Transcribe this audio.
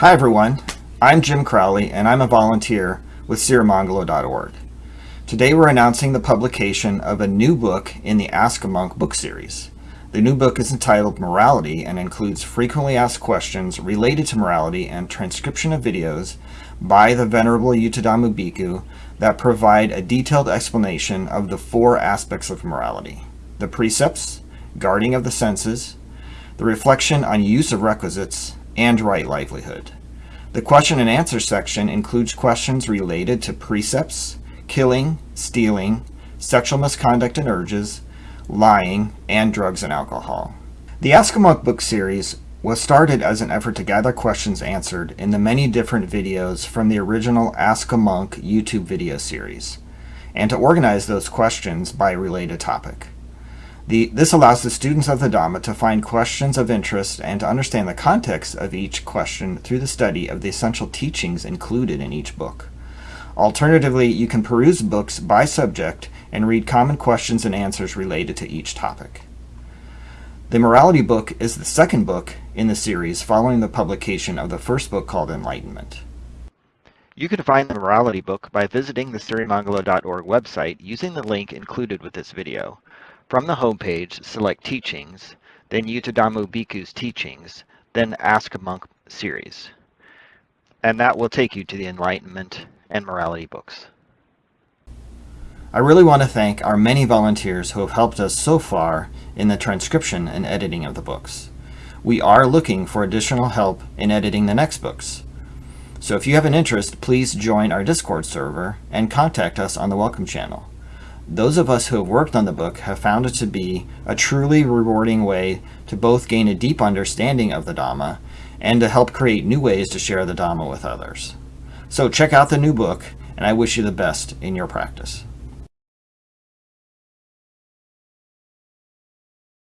Hi everyone, I'm Jim Crowley and I'm a volunteer with Sirimangalo.org. Today we're announcing the publication of a new book in the Ask a Monk book series. The new book is entitled Morality and includes frequently asked questions related to morality and transcription of videos by the Venerable Yuttadhammo Bhikkhu that provide a detailed explanation of the four aspects of morality. The precepts, guarding of the senses, the reflection on use of requisites, and right livelihood. The question and answer section includes questions related to precepts, killing, stealing, sexual misconduct and urges, lying, and drugs and alcohol. The Ask a Monk book series was started as an effort to gather questions answered in the many different videos from the original Ask a Monk YouTube video series, and to organize those questions by related topic. The, this allows the students of the Dhamma to find questions of interest and to understand the context of each question through the study of the essential teachings included in each book. Alternatively, you can peruse books by subject and read common questions and answers related to each topic. The Morality book is the second book in the series following the publication of the first book called Enlightenment. You can find the Morality book by visiting the Sirimangalo.org website using the link included with this video. From the homepage, select Teachings, then Yuttadhammo Bhikkhu's Teachings, then Ask a Monk series. And that will take you to the Enlightenment and Morality books. I really want to thank our many volunteers who have helped us so far in the transcription and editing of the books. We are looking for additional help in editing the next books. So if you have an interest, please join our Discord server and contact us on the Welcome channel. Those of us who have worked on the book have found it to be a truly rewarding way to both gain a deep understanding of the Dhamma and to help create new ways to share the Dhamma with others. So check out the new book, and I wish you the best in your practice.